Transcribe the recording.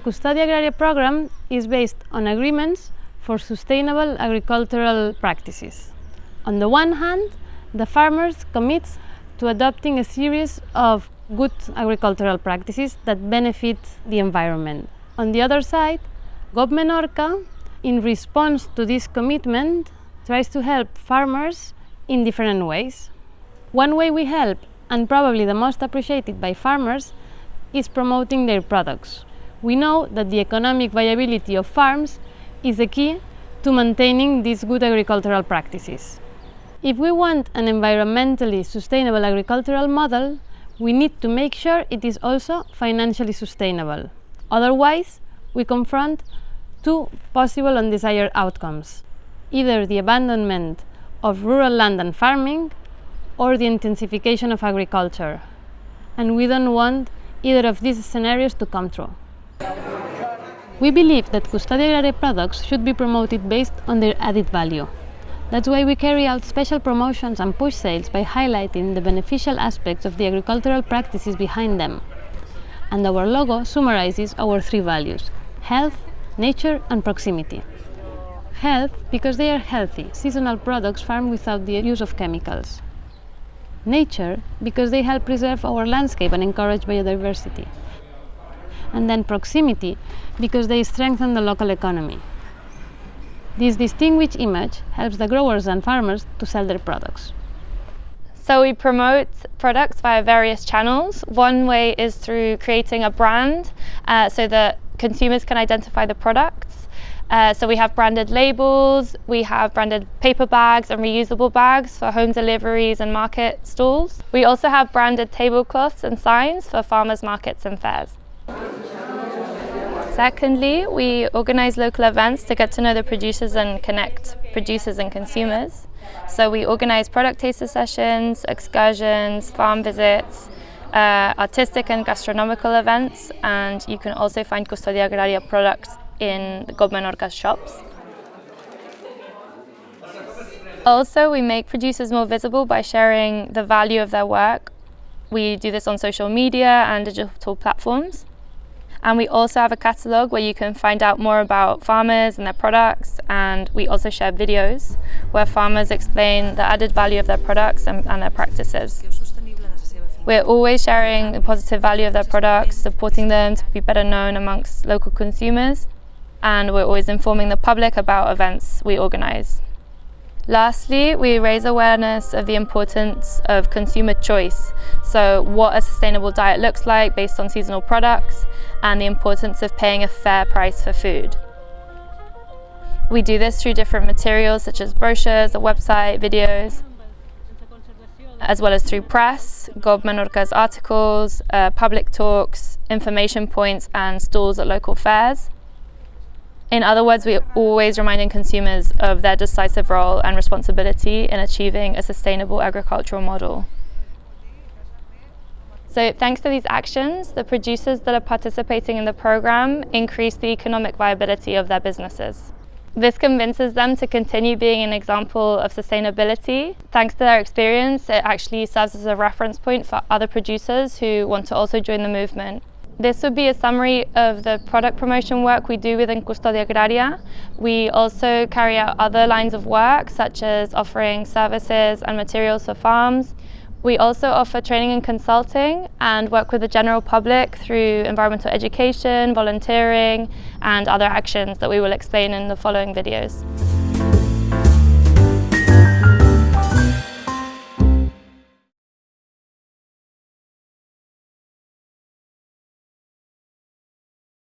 Custodia Agraria program is based on agreements for sustainable agricultural practices. On the one hand, the farmers commit to adopting a series of good agricultural practices that benefit the environment. On the other side, GOB Menorca, in response to this commitment, tries to help farmers in different ways. One way we help, and probably the most appreciated by farmers, is promoting their products. We know that the economic viability of farms is the key to maintaining these good agricultural practices. If we want an environmentally sustainable agricultural model, we need to make sure it is also financially sustainable. Otherwise, we confront two possible undesired outcomes, either the abandonment of rural land and farming or the intensification of agriculture. And we don't want either of these scenarios to come true. We believe that Custodia Agraria products should be promoted based on their added value. That's why we carry out special promotions and push sales by highlighting the beneficial aspects of the agricultural practices behind them. And our logo summarizes our three values health, nature, and proximity. Health because they are healthy, seasonal products farmed without the use of chemicals. Nature because they help preserve our landscape and encourage biodiversity. And then proximity because they strengthen the local economy. This distinguished image helps the growers and farmers to sell their products. So we promote products via various channels. One way is through creating a brand uh, so that consumers can identify the products. Uh, so we have branded labels, we have branded paper bags and reusable bags for home deliveries and market stalls. We also have branded tablecloths and signs for farmers markets and fairs. Secondly, we organise local events to get to know the producers and connect producers and consumers. So we organise product taster sessions, excursions, farm visits, uh, artistic and gastronomical events, and you can also find Custodia Agraria products in the GOB Menorca shops. Also, we make producers more visible by sharing the value of their work. We do this on social media and digital platforms. And we also have a catalogue where you can find out more about farmers and their products. And we also share videos where farmers explain the added value of their products and, and their practices. We're always sharing the positive value of their products, supporting them to be better known amongst local consumers. And we're always informing the public about events we organise. Lastly, we raise awareness of the importance of consumer choice, so what a sustainable diet looks like based on seasonal products and the importance of paying a fair price for food. We do this through different materials such as brochures, a website, videos, as well as through press, GOB Menorca's articles, uh, public talks, information points and stalls at local fairs. In other words, we're always reminding consumers of their decisive role and responsibility in achieving a sustainable agricultural model. So thanks to these actions, the producers that are participating in the programme increase the economic viability of their businesses. This convinces them to continue being an example of sustainability. Thanks to their experience, it actually serves as a reference point for other producers who want to also join the movement. This would be a summary of the product promotion work we do within Custodia Agraria. We also carry out other lines of work such as offering services and materials for farms. We also offer training and consulting and work with the general public through environmental education, volunteering and other actions that we will explain in the following videos.